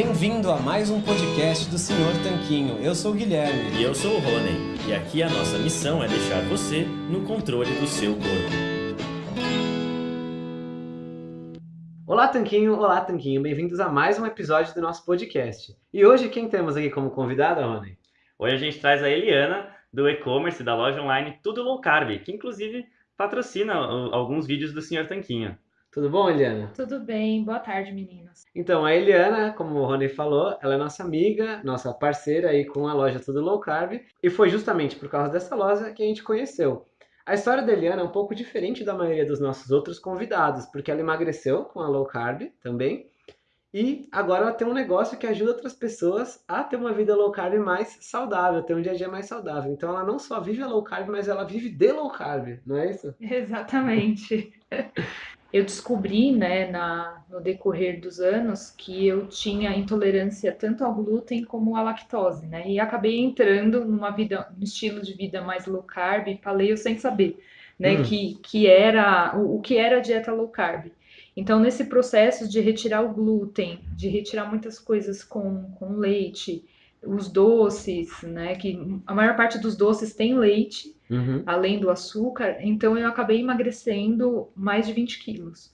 Bem-vindo a mais um podcast do Senhor Tanquinho. Eu sou o Guilherme. E eu sou o Rony. E aqui a nossa missão é deixar você no controle do seu corpo. Olá, Tanquinho! Olá, Tanquinho! Bem-vindos a mais um episódio do nosso podcast. E hoje quem temos aqui como convidada, Rony? Hoje a gente traz a Eliana, do e-commerce da loja online Tudo Low Carb, que inclusive patrocina alguns vídeos do Senhor Tanquinho. Tudo bom, Eliana? Tudo bem, boa tarde, meninos. Então, a Eliana, como o Rony falou, ela é nossa amiga, nossa parceira aí com a loja Tudo Low Carb, e foi justamente por causa dessa loja que a gente conheceu. A história da Eliana é um pouco diferente da maioria dos nossos outros convidados, porque ela emagreceu com a low carb também, e agora ela tem um negócio que ajuda outras pessoas a ter uma vida low carb mais saudável, ter um dia a dia mais saudável. Então ela não só vive a low carb, mas ela vive de low carb, não é isso? Exatamente. Eu descobri, né, na, no decorrer dos anos, que eu tinha intolerância tanto ao glúten como à lactose, né? E acabei entrando numa vida, um estilo de vida mais low carb, paleo sem saber, né, hum. que, que era o, o que era a dieta low carb. Então, nesse processo de retirar o glúten, de retirar muitas coisas com, com leite, os doces, né? Que a maior parte dos doces tem leite, uhum. além do açúcar. Então, eu acabei emagrecendo mais de 20 quilos.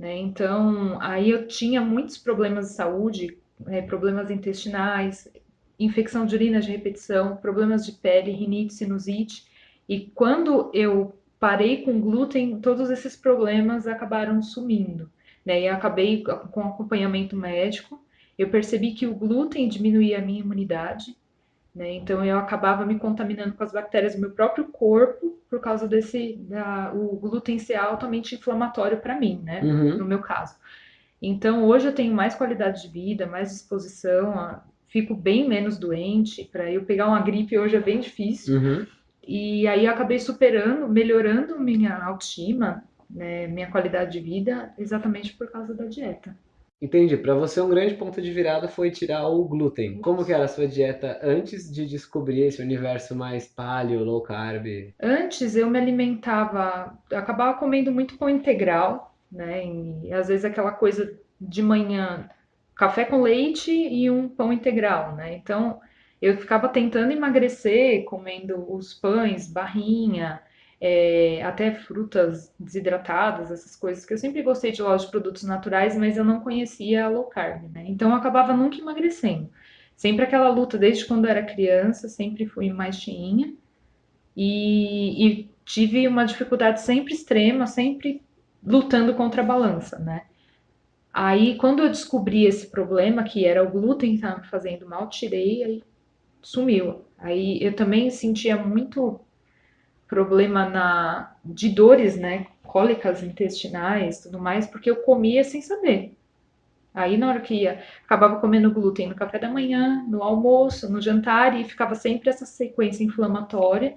Né? Então, aí eu tinha muitos problemas de saúde, né? problemas intestinais, infecção de urina de repetição, problemas de pele, rinite, sinusite. E quando eu parei com glúten, todos esses problemas acabaram sumindo. Né? E acabei com acompanhamento médico. Eu percebi que o glúten diminuía a minha imunidade, né? Então eu acabava me contaminando com as bactérias do meu próprio corpo por causa desse da, o glúten ser altamente inflamatório para mim, né? Uhum. No meu caso. Então hoje eu tenho mais qualidade de vida, mais disposição, fico bem menos doente. Para eu pegar uma gripe hoje é bem difícil. Uhum. E aí eu acabei superando, melhorando minha autoestima, né, minha qualidade de vida, exatamente por causa da dieta. Entendi. Para você um grande ponto de virada foi tirar o glúten. Como que era a sua dieta antes de descobrir esse universo mais paleo, low carb? Antes eu me alimentava, eu acabava comendo muito pão integral, né? E às vezes aquela coisa de manhã, café com leite e um pão integral, né? Então eu ficava tentando emagrecer, comendo os pães, barrinha, é, até frutas desidratadas, essas coisas, que eu sempre gostei de loja de produtos naturais, mas eu não conhecia a low carb, né? Então eu acabava nunca emagrecendo. Sempre aquela luta, desde quando eu era criança, sempre fui mais cheinha. E, e tive uma dificuldade sempre extrema, sempre lutando contra a balança, né? Aí, quando eu descobri esse problema, que era o glúten que estava me fazendo mal, tirei, aí sumiu. Aí eu também sentia muito problema na de dores, né, cólicas intestinais, tudo mais, porque eu comia sem saber. Aí na hora que ia, acabava comendo glúten no café da manhã, no almoço, no jantar e ficava sempre essa sequência inflamatória.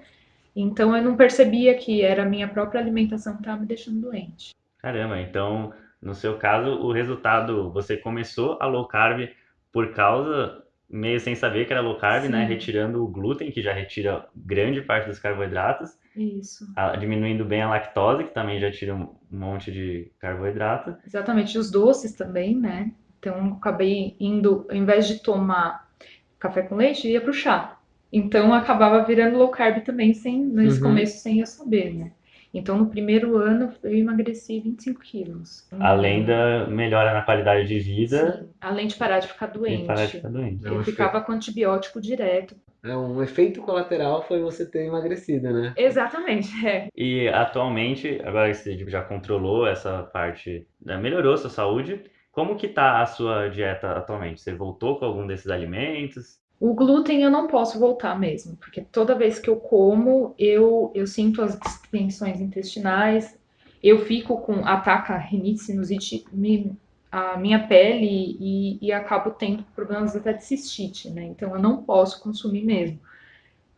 Então eu não percebia que era a minha própria alimentação que estava me deixando doente. Caramba, então no seu caso o resultado, você começou a low carb por causa meio sem saber que era low carb, né? Sim. né? Retirando o glúten, que já retira grande parte dos carboidratos. Isso. A, diminuindo bem a lactose, que também já tira um monte de carboidrato. Exatamente, os doces também, né? Então, acabei indo, ao invés de tomar café com leite, ia pro chá. Então, acabava virando low carb também, sem, nesse uhum. começo, sem eu saber, né? Então, no primeiro ano, eu emagreci 25 quilos. Além da melhora na qualidade de vida. Sim. Além de parar de ficar doente. parar de ficar doente. Eu ficava com antibiótico direto. É, um efeito colateral foi você ter emagrecido, né? Exatamente, é. E atualmente, agora que você já controlou essa parte, né, melhorou sua saúde, como que tá a sua dieta atualmente? Você voltou com algum desses alimentos? O glúten eu não posso voltar mesmo, porque toda vez que eu como, eu, eu sinto as distensões intestinais, eu fico com, ataca rinite, sinusite, me, a minha pele e, e acabo tendo problemas até de cistite, né? Então eu não posso consumir mesmo.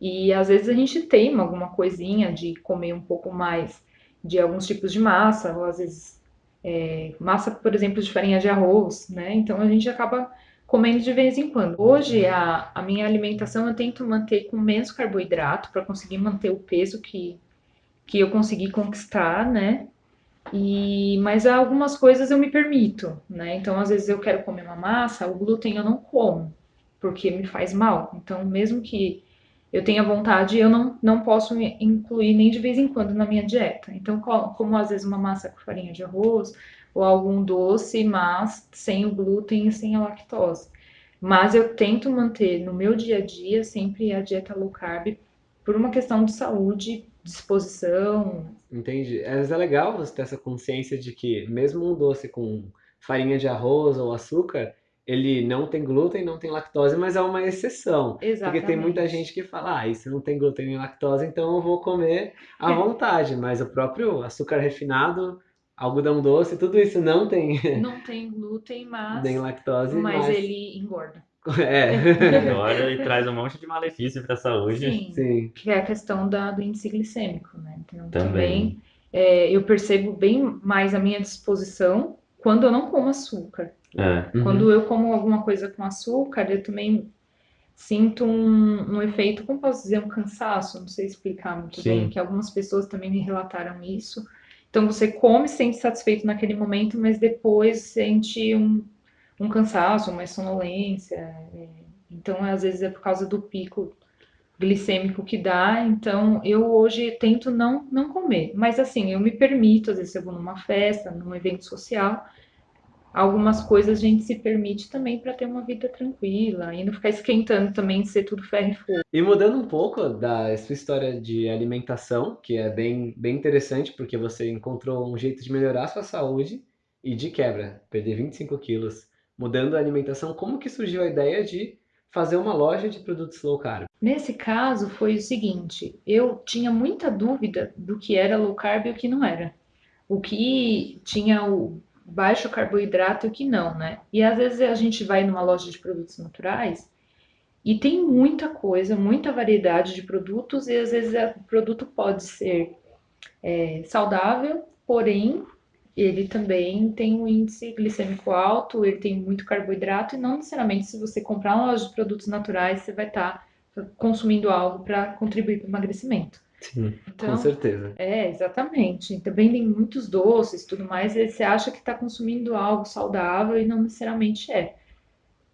E às vezes a gente teima alguma coisinha de comer um pouco mais de alguns tipos de massa, ou às vezes é, massa, por exemplo, de farinha de arroz, né? Então a gente acaba comendo de vez em quando. Hoje, a, a minha alimentação eu tento manter com menos carboidrato para conseguir manter o peso que, que eu consegui conquistar, né? E, mas algumas coisas eu me permito, né? Então, às vezes eu quero comer uma massa, o glúten eu não como, porque me faz mal. Então, mesmo que eu tenha vontade, eu não, não posso incluir nem de vez em quando na minha dieta. Então, como às vezes uma massa com farinha de arroz ou algum doce, mas sem o glúten e sem a lactose. Mas eu tento manter no meu dia a dia sempre a dieta low carb por uma questão de saúde, disposição. Entendi. Vezes é legal você ter essa consciência de que mesmo um doce com farinha de arroz ou açúcar, ele não tem glúten, não tem lactose, mas é uma exceção. Exatamente. Porque tem muita gente que fala, ah, isso não tem glúten nem lactose, então eu vou comer à vontade. mas o próprio açúcar refinado, algodão doce, tudo isso não tem. Não tem glúten, mas. Nem lactose. Mas, mas... ele engorda. É. Engorda e traz um monte de malefício para a saúde. Sim, Sim. Que é a questão da, do índice glicêmico, né? Então, também, também é, eu percebo bem mais a minha disposição quando eu não como açúcar. É. Uhum. Quando eu como alguma coisa com açúcar, eu também sinto um, um, efeito, como posso dizer, um cansaço, não sei explicar muito Sim. bem, que algumas pessoas também me relataram isso. Então você come, se sente satisfeito naquele momento, mas depois sente um, um cansaço, uma sonolência. É, então, às vezes é por causa do pico glicêmico que dá, então eu hoje tento não, não comer. Mas assim, eu me permito, às vezes eu vou numa festa, num evento social, algumas coisas a gente se permite também para ter uma vida tranquila e não ficar esquentando também de ser tudo ferro e fogo. E mudando um pouco da sua história de alimentação, que é bem, bem interessante, porque você encontrou um jeito de melhorar a sua saúde e de quebra, perder 25 quilos, mudando a alimentação, como que surgiu a ideia de fazer uma loja de produtos low carb? Nesse caso foi o seguinte, eu tinha muita dúvida do que era low carb e o que não era. O que tinha o baixo carboidrato e o que não, né? E às vezes a gente vai numa loja de produtos naturais e tem muita coisa, muita variedade de produtos e às vezes o produto pode ser é, saudável, porém ele também tem um índice glicêmico alto, ele tem muito carboidrato, e não necessariamente se você comprar uma loja de produtos naturais, você vai estar tá consumindo algo para contribuir para o emagrecimento. Sim, então, com certeza. É, exatamente. Também tem muitos doces e tudo mais, e você acha que está consumindo algo saudável e não necessariamente é.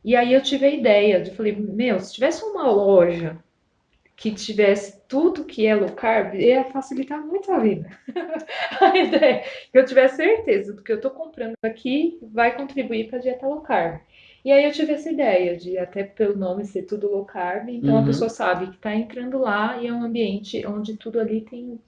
E aí eu tive a ideia de, falei, meu, se tivesse uma loja que tivesse tudo que é low carb, ia facilitar muito a vida. a ideia é que eu tivesse certeza do que eu estou comprando aqui vai contribuir para a dieta low carb. E aí eu tive essa ideia de, até pelo nome ser tudo low carb, então uhum. a pessoa sabe que está entrando lá e é um ambiente onde tudo ali tem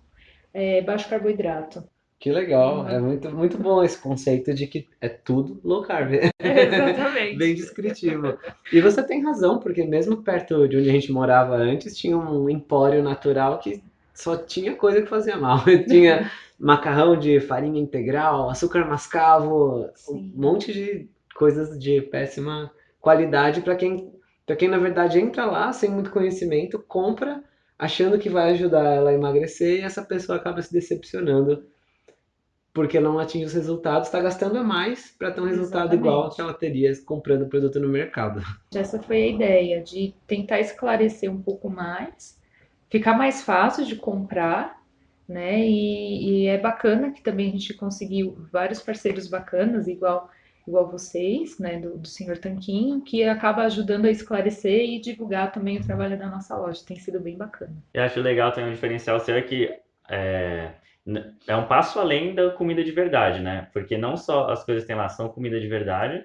é, baixo carboidrato. Que legal, uhum. é muito, muito bom esse conceito de que é tudo low carb. Exatamente. Bem descritivo. E você tem razão, porque mesmo perto de onde a gente morava antes, tinha um empório natural que só tinha coisa que fazia mal. tinha macarrão de farinha integral, açúcar mascavo, Sim. um monte de coisas de péssima qualidade para quem, quem na verdade entra lá sem muito conhecimento, compra achando que vai ajudar ela a emagrecer e essa pessoa acaba se decepcionando porque não atinge os resultados, está gastando a mais para ter um resultado Exatamente. igual que ela teria comprando o produto no mercado. Essa foi a ideia, de tentar esclarecer um pouco mais, ficar mais fácil de comprar, né? E, e é bacana que também a gente conseguiu vários parceiros bacanas, igual igual vocês, né, do, do Senhor Tanquinho, que acaba ajudando a esclarecer e divulgar também o trabalho da nossa loja. Tem sido bem bacana. Eu acho legal também um diferencial seu é que é, é um passo além da comida de verdade, né? Porque não só as coisas que tem lá são comida de verdade,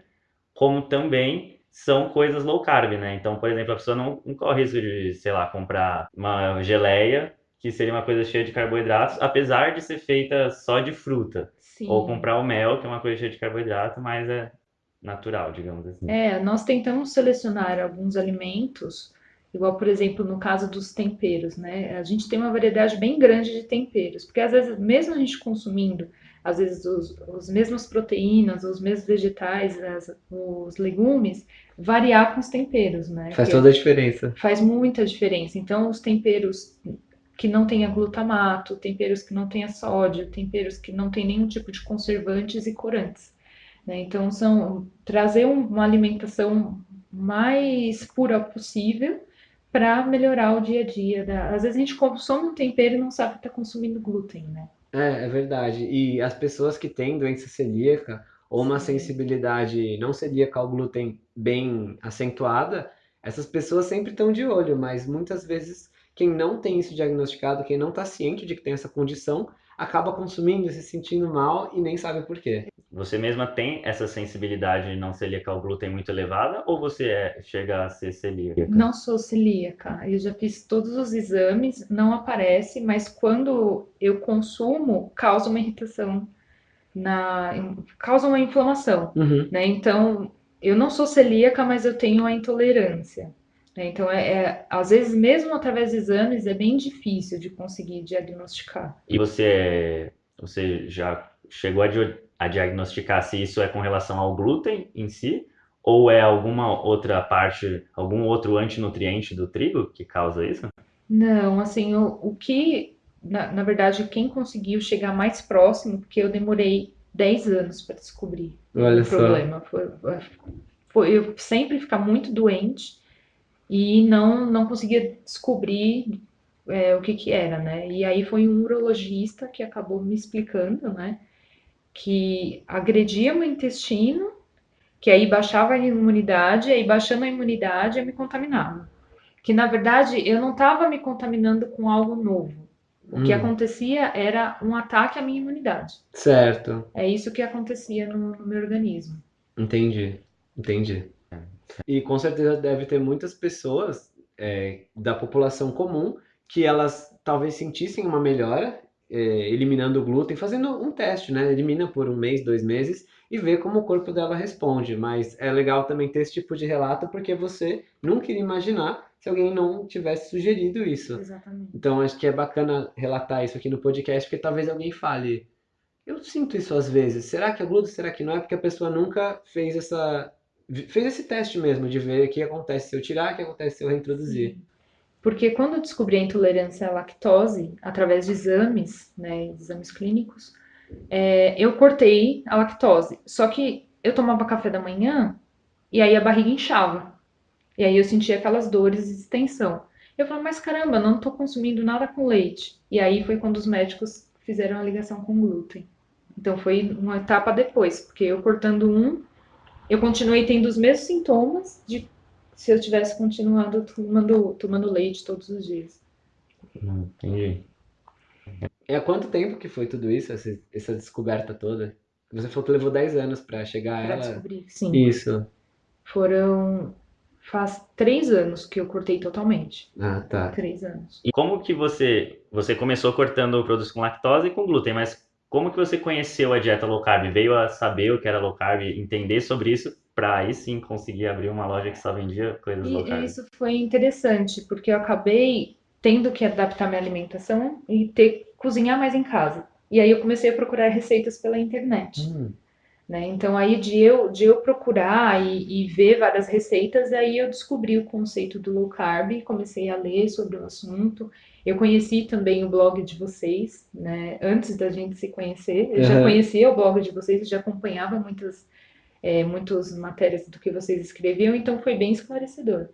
como também são coisas low carb, né? Então, por exemplo, a pessoa não, não corre risco de, sei lá, comprar uma geleia, que seria uma coisa cheia de carboidratos, apesar de ser feita só de fruta. Sim. Ou comprar o mel, que é uma coisa cheia de carboidrato, mas é natural, digamos assim. É, nós tentamos selecionar alguns alimentos Igual, por exemplo, no caso dos temperos, né? A gente tem uma variedade bem grande de temperos, porque às vezes, mesmo a gente consumindo, às vezes, os, os mesmos proteínas, os mesmos vegetais, as, os legumes, variar com os temperos, né? Faz toda a diferença. Faz muita diferença. Então, os temperos que não tenha glutamato, temperos que não tenha sódio, temperos que não tem nenhum tipo de conservantes e corantes. Né? Então, são trazer uma alimentação mais pura possível para melhorar o dia a dia. Da... Às vezes a gente consome um tempero e não sabe que está consumindo glúten, né? É, é verdade. E as pessoas que têm doença celíaca ou uma Sim. sensibilidade não celíaca ao glúten bem acentuada, essas pessoas sempre estão de olho, mas muitas vezes quem não tem isso diagnosticado, quem não está ciente de que tem essa condição, acaba consumindo, se sentindo mal e nem sabe por quê. Você mesma tem essa sensibilidade não celíaca ao glúten muito elevada ou você é- chega a ser celíaca? Não sou celíaca. Eu já fiz todos os exames, não aparece, mas quando eu consumo, causa uma irritação na, causa uma inflamação, Uhum. né? Então, eu não sou celíaca, mas eu tenho a intolerância. Né? Então, é, é- às vezes, mesmo através de exames, é bem difícil de conseguir diagnosticar. E você, você já chegou a, di- a diagnosticar se isso é com relação ao glúten em si ou é alguma outra parte, algum outro antinutriente do trigo que causa isso? Não, assim, o, o que, na, na verdade, quem conseguiu chegar mais próximo, porque eu demorei 10 anos para descobrir Olha o só. problema, foi, foi eu sempre ficar muito doente e não, não conseguia descobrir é, o que que era, né? E aí foi um urologista que acabou me explicando, né, que agredia meu intestino, que aí baixava a imunidade, aí baixando a imunidade eu me contaminava. Que na verdade eu não estava me contaminando com algo novo. O que Hum. acontecia era um ataque à minha imunidade. Certo, É isso que acontecia no, no meu organismo. entendi, entendi. E com certeza deve ter muitas pessoas é, da população comum que elas talvez sentissem uma melhora é, eliminando o glúten, fazendo um teste, né? Elimina por um mês, dois meses e vê como o corpo dela responde. Mas é legal também ter esse tipo de relato porque você nunca iria imaginar se alguém não tivesse sugerido isso. Exatamente. Então acho que é bacana relatar isso aqui no podcast, porque talvez alguém fale, eu sinto isso às vezes, será que é glúten, será que não é? Porque a pessoa nunca fez essa fez esse teste mesmo de ver o que acontece se eu tirar, o que acontece se eu reintroduzir. Porque quando eu descobri a intolerância à lactose, através de exames, né, exames clínicos, é, eu cortei a lactose. Só que eu tomava café da manhã e aí a barriga inchava. E aí eu sentia aquelas dores de distensão. Eu falei, mas caramba, não tô consumindo nada com leite. E aí foi quando os médicos fizeram a ligação com o glúten. Então foi uma etapa depois, porque eu cortando um, eu continuei tendo os mesmos sintomas de se eu tivesse continuado tomando, tomando leite todos os dias. Hum, Entendi. E há quanto tempo que foi tudo isso, essa, essa descoberta toda? Você falou que levou 10 anos pra chegar a Pra ela. descobrir. Sim. Isso. Foram. Faz três anos que eu cortei totalmente. Ah, tá. Três anos. E como que você, você começou cortando produtos com lactose e com glúten, mas como que você conheceu a dieta low carb? Veio a saber o que era low carb, entender sobre isso, para aí sim conseguir abrir uma loja que só vendia coisas low E carb? isso foi interessante, porque eu acabei tendo que adaptar minha alimentação e ter cozinhar mais em casa. E aí eu comecei a procurar receitas pela internet. Hum, né? Então aí de eu, de eu procurar e, e ver várias receitas, aí eu descobri o conceito do low carb, comecei a ler sobre o assunto. Eu conheci também o blog de vocês, né? Antes da gente se conhecer, eu já Aham. conhecia o blog de vocês, eu já acompanhava muitas, é, muitas matérias do que vocês escreviam, então foi bem esclarecedor.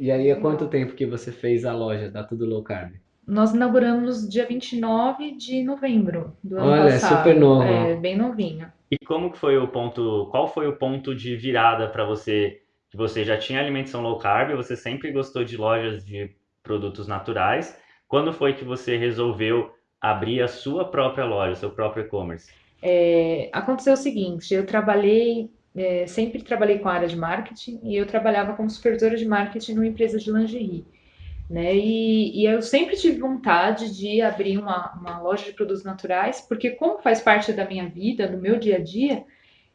E aí, há quanto tempo que você fez a loja da Tudo Low Carb? Nós inauguramos dia 29 de novembro do ano Olha, é passado. super novo. É, bem novinho. E como que foi o ponto, qual foi o ponto de virada para você, que você já tinha alimentação low carb, você sempre gostou de lojas de produtos naturais, quando foi que você resolveu abrir a sua própria loja, seu próprio e-commerce? É, aconteceu o seguinte, eu trabalhei, é, sempre trabalhei com a área de marketing e eu trabalhava como supervisora de marketing numa empresa de lingerie, né? E, e eu sempre tive vontade de abrir uma, uma loja de produtos naturais, porque como faz parte da minha vida, do meu dia a dia,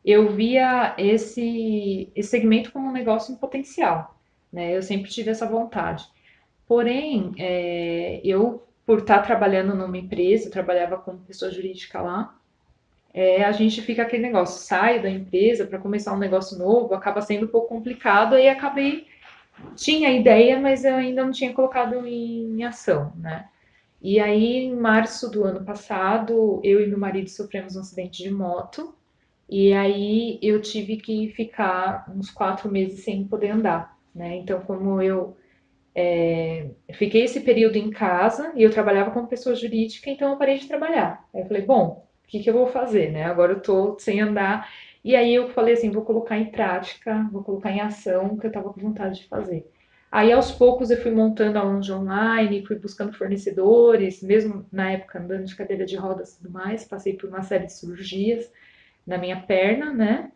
eu via esse, esse segmento como um negócio em potencial, né? Eu sempre tive essa vontade. Porém, é, eu, por estar trabalhando numa empresa, eu trabalhava como pessoa jurídica lá, é, a gente fica aquele negócio, sai da empresa para começar um negócio novo, acaba sendo um pouco complicado, aí acabei, tinha ideia, mas eu ainda não tinha colocado em ação, né? E aí, em março do ano passado, eu e meu marido sofremos um acidente de moto, e aí eu tive que ficar uns quatro meses sem poder andar, né? Então, como eu é, fiquei esse período em casa e eu trabalhava como pessoa jurídica, então eu parei de trabalhar. Aí eu falei, bom, o que, que eu vou fazer, né? Agora eu tô sem andar. E aí eu falei assim, vou colocar em prática, vou colocar em ação o que eu estava com vontade de fazer. Aí aos poucos eu fui montando a loja online, fui buscando fornecedores, mesmo na época andando de cadeira de rodas e tudo mais, passei por uma série de cirurgias na minha perna, né?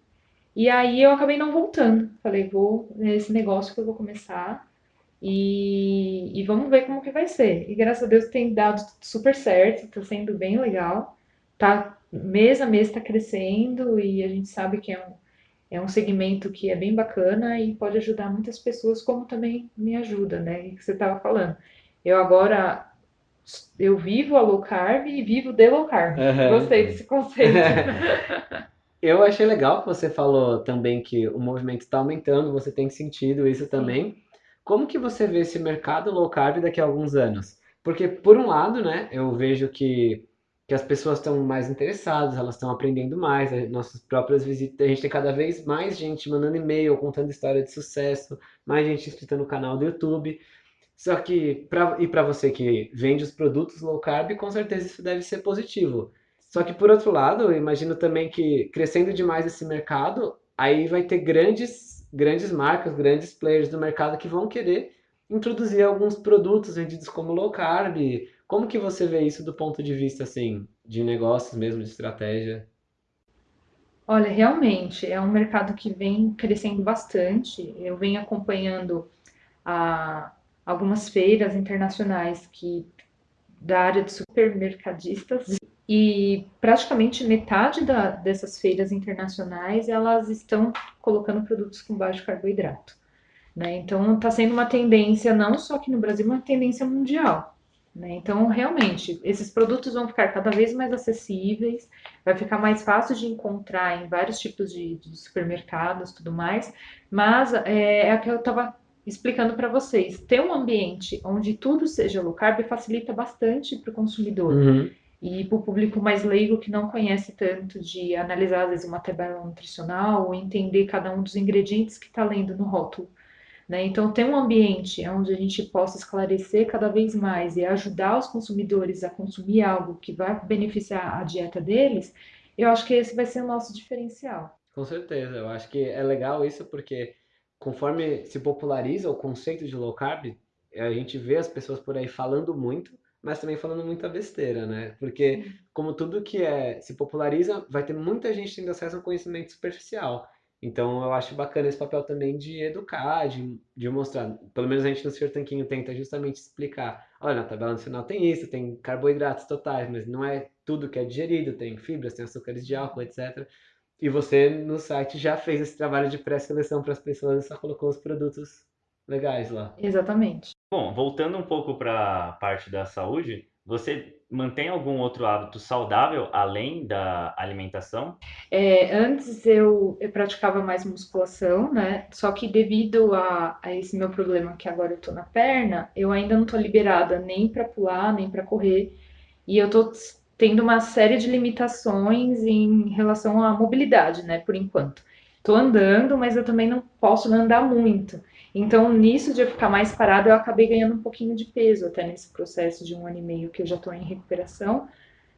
E aí eu acabei não voltando. Falei, vou nesse negócio que eu vou começar e, e vamos ver como que vai ser. E graças a Deus tem dado super certo, tá sendo bem legal. Tá, mês a mês tá crescendo e a gente sabe que é um, é um segmento que é bem bacana e pode ajudar muitas pessoas, como também me ajuda, né? Que você estava falando. Eu agora eu vivo a low carb e vivo de low carb. Uhum. Gostei desse conceito. eu achei legal que você falou também que o movimento está aumentando, você tem sentido isso Sim. também. Como que você vê esse mercado low carb daqui a alguns anos? Porque, por um lado, né, eu vejo que, que as pessoas estão mais interessadas, elas estão aprendendo mais, nossas próprias visitas, a gente tem cada vez mais gente mandando e-mail, contando história de sucesso, mais gente inscrita no canal do YouTube. Só que, pra, e para você que vende os produtos low carb, com certeza isso deve ser positivo. Só que, por outro lado, eu imagino também que crescendo demais esse mercado, aí vai ter grandes grandes marcas, grandes players do mercado que vão querer introduzir alguns produtos vendidos como low carb. Como que você vê isso do ponto de vista assim, de negócios mesmo, de estratégia? Olha, realmente é um mercado que vem crescendo bastante. Eu venho acompanhando a, algumas feiras internacionais que da área de supermercadistas e praticamente metade da, dessas feiras internacionais elas estão colocando produtos com baixo carboidrato. Né? Então está sendo uma tendência não só aqui no Brasil, uma tendência mundial. Né? Então realmente esses produtos vão ficar cada vez mais acessíveis, vai ficar mais fácil de encontrar em vários tipos de, de supermercados, tudo mais. Mas é, é o que eu estava explicando para vocês. Ter um ambiente onde tudo seja low carb facilita bastante para o consumidor. Uhum. E para o público mais leigo que não conhece tanto de analisar, às vezes, uma tabela nutricional ou entender cada um dos ingredientes que está lendo no rótulo. Né? Então, ter um ambiente onde a gente possa esclarecer cada vez mais e ajudar os consumidores a consumir algo que vai beneficiar a dieta deles, eu acho que esse vai ser o nosso diferencial. Com certeza, eu acho que é legal isso porque conforme se populariza o conceito de low carb, a gente vê as pessoas por aí falando muito, mas também falando muita besteira, né? Porque como tudo que é se populariza, vai ter muita gente tendo acesso a um conhecimento superficial. Então eu acho bacana esse papel também de educar, de, de mostrar. Pelo menos a gente no Senhor Tanquinho tenta justamente explicar. Olha, na tabela nacional tem isso, tem carboidratos totais, mas não é tudo que é digerido, tem fibras, tem açúcares de álcool, etc. E você no site já fez esse trabalho de pré-seleção para as pessoas e só colocou os produtos legais lá. Exatamente. Bom, voltando um pouco para a parte da saúde, você mantém algum outro hábito saudável além da alimentação? É, antes eu, eu, praticava mais musculação, né? Só que devido a, a esse meu problema que agora eu tô na perna, eu ainda não tô liberada nem para pular, nem para correr. E eu tô tendo uma série de limitações em relação à mobilidade, né? Por enquanto. Tô andando, mas eu também não posso andar muito. Então, nisso de eu ficar mais parada, eu acabei ganhando um pouquinho de peso até nesse processo de um ano e meio que eu já estou em recuperação.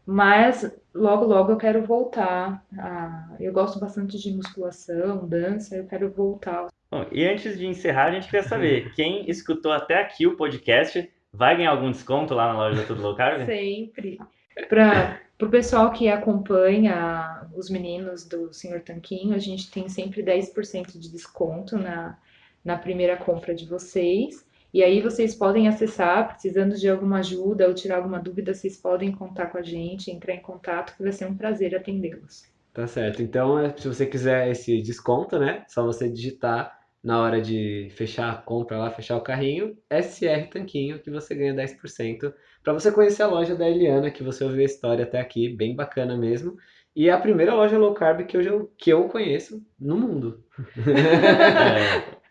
Mas logo, logo eu quero voltar. A... Eu gosto bastante de musculação, dança, eu quero voltar. Bom, e antes de encerrar, a gente quer saber: quem escutou até aqui o podcast vai ganhar algum desconto lá na loja da Tudo Low Carb? Sempre. Para o pessoal que acompanha os meninos do Senhor Tanquinho, a gente tem sempre 10% de desconto na, na primeira compra de vocês. E aí vocês podem acessar, precisando de alguma ajuda ou tirar alguma dúvida, vocês podem contar com a gente, entrar em contato, que vai ser um prazer atendê-los. Tá certo. Então, é, se você quiser esse desconto, né? Só você digitar na hora de fechar a compra lá, fechar o carrinho, SR Tanquinho, que você ganha 10%. Para você conhecer a loja da Eliana, que você ouviu a história até aqui, bem bacana mesmo. E é a primeira loja low carb que eu, que eu conheço no mundo. É.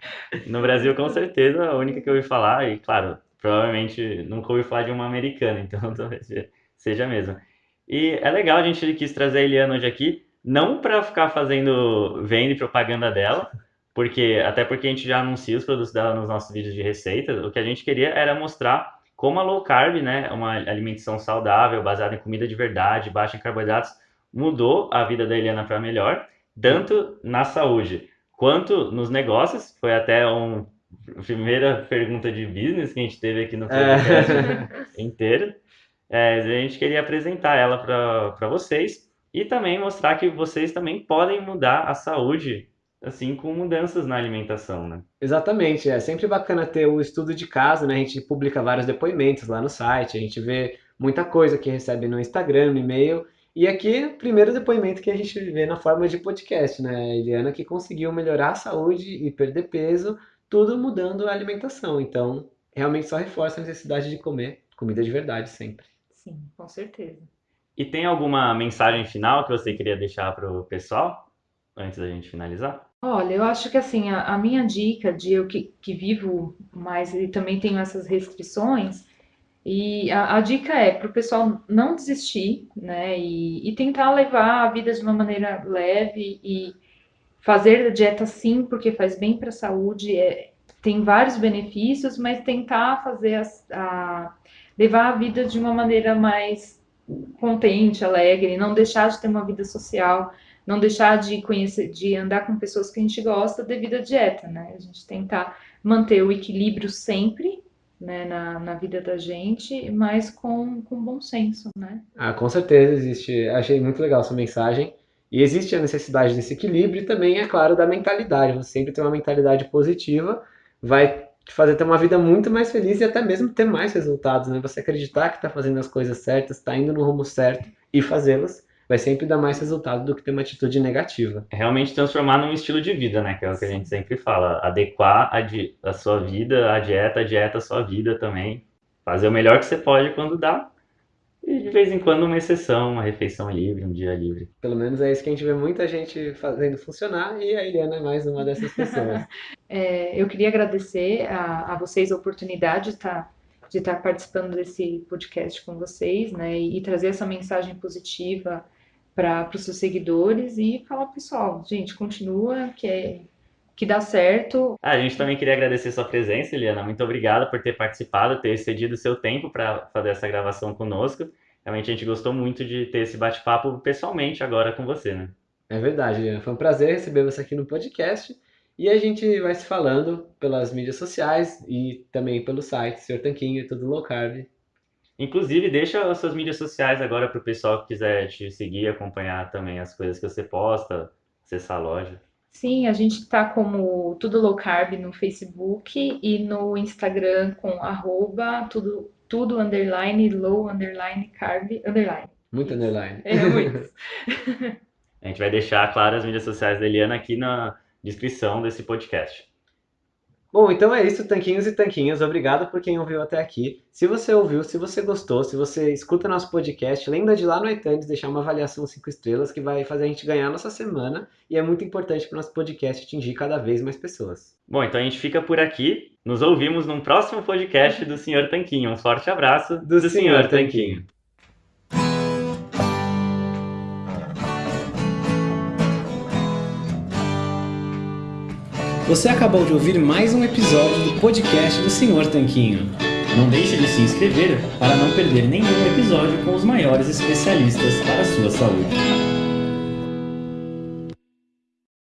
No Brasil, com certeza, a única que eu ouvi falar, e claro, provavelmente nunca ouvi falar de uma americana, então talvez seja mesmo. E é legal, a gente quis trazer a Eliana hoje aqui, não para ficar fazendo venda e propaganda dela, porque até porque a gente já anuncia os produtos dela nos nossos vídeos de receita, o que a gente queria era mostrar como a low carb, né, uma alimentação saudável, baseada em comida de verdade, baixa em carboidratos, mudou a vida da Eliana para melhor, tanto na saúde quanto nos negócios. Foi até uma primeira pergunta de business que a gente teve aqui no podcast é. inteiro. É, a gente queria apresentar ela para vocês e também mostrar que vocês também podem mudar a saúde assim com mudanças na alimentação, né? Exatamente, é sempre bacana ter o estudo de caso, né? A gente publica vários depoimentos lá no site, a gente vê muita coisa que recebe no Instagram, no e-mail. E aqui, o primeiro depoimento que a gente vê na forma de podcast, né? A Eliana que conseguiu melhorar a saúde e perder peso, tudo mudando a alimentação. Então, realmente só reforça a necessidade de comer comida de verdade sempre. Sim, com certeza. E tem alguma mensagem final que você queria deixar para o pessoal antes da gente finalizar? Olha, eu acho que assim, a, a minha dica de eu que, que vivo mais e também tenho essas restrições, e a, a dica é para o pessoal não desistir, né? E, e, tentar levar a vida de uma maneira leve e fazer a dieta sim, porque faz bem para a saúde, é, tem vários benefícios, mas tentar fazer a, a, levar a vida de uma maneira mais contente, alegre, não deixar de ter uma vida social não deixar de conhecer, de andar com pessoas que a gente gosta devido à dieta, né? A gente tentar manter o equilíbrio sempre, né, na, na vida da gente, mas com, com bom senso, né? Ah, com certeza existe. Achei muito legal essa mensagem. E existe a necessidade desse equilíbrio e também, é claro, da mentalidade. Você sempre ter uma mentalidade positiva vai te fazer ter uma vida muito mais feliz e até mesmo ter mais resultados, né? Você acreditar que está fazendo as coisas certas, está indo no rumo certo e fazê-las vai sempre dar mais resultado do que ter uma atitude negativa. É realmente transformar num estilo de vida, né? Que é o que a gente sempre fala. Adequar a, di a sua vida, a dieta, a dieta a sua vida também. Fazer o melhor que você pode quando dá. E de vez em quando uma exceção, uma refeição livre, um dia livre. Pelo menos é isso que a gente vê muita gente fazendo funcionar e a Eliana é mais uma dessas pessoas. é, eu queria agradecer a, a vocês a oportunidade de estar tá, de estar tá participando desse podcast com vocês, né, e, e trazer essa mensagem positiva para os seus seguidores e falar, pessoal, gente, continua, que é que dá certo. Ah, a gente também queria agradecer sua presença, Eliana. Muito obrigada por ter participado, ter cedido seu tempo para fazer essa gravação conosco. Realmente a gente gostou muito de ter esse bate-papo pessoalmente agora com você, né? É verdade, Eliana. Foi um prazer receber você aqui no podcast. E a gente vai se falando pelas mídias sociais e também pelo site, Senhor Tanquinho e tudo low carb. Inclusive, deixa as suas mídias sociais agora para o pessoal que quiser te seguir, acompanhar também as coisas que você posta, acessar a loja. Sim, a gente está como Tudo Low Carb no Facebook e no Instagram com arroba tudo, tudo underline, low underline, carb underline. Muito underline. É, muito. a gente vai deixar, claro, as mídias sociais da Eliana aqui na descrição desse podcast. Bom, então é isso, tanquinhos e tanquinhas. Obrigado por quem ouviu até aqui. Se você ouviu, se você gostou, se você escuta nosso podcast, lembra de lá no iTunes deixar uma avaliação 5 estrelas que vai fazer a gente ganhar a nossa semana e é muito importante para o nosso podcast atingir cada vez mais pessoas. Bom, então a gente fica por aqui. Nos ouvimos num próximo podcast do Senhor Tanquinho. Um forte abraço do, do Senhor Tanquinho. Você acabou de ouvir mais um episódio do podcast do Senhor Tanquinho. Não deixe de se inscrever para não perder nenhum episódio com os maiores especialistas para a sua saúde.